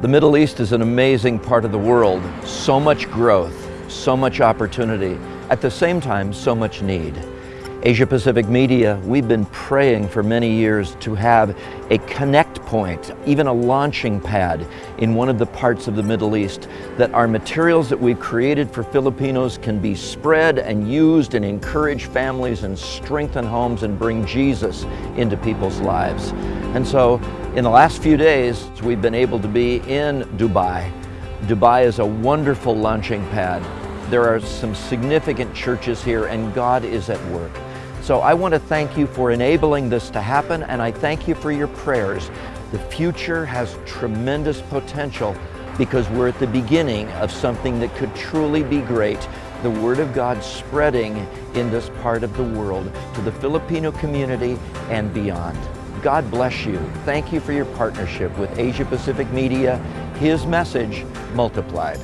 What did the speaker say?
The Middle East is an amazing part of the world. So much growth, so much opportunity. At the same time, so much need. Asia Pacific Media, we've been praying for many years to have a connect point, even a launching pad in one of the parts of the Middle East, that our materials that we've created for Filipinos can be spread and used and encourage families and strengthen homes and bring Jesus into people's lives. And so in the last few days, we've been able to be in Dubai. Dubai is a wonderful launching pad. There are some significant churches here and God is at work. So I want to thank you for enabling this to happen and I thank you for your prayers. The future has tremendous potential because we're at the beginning of something that could truly be great. The Word of God spreading in this part of the world to the Filipino community and beyond. God bless you. Thank you for your partnership with Asia Pacific Media, His message multiplied.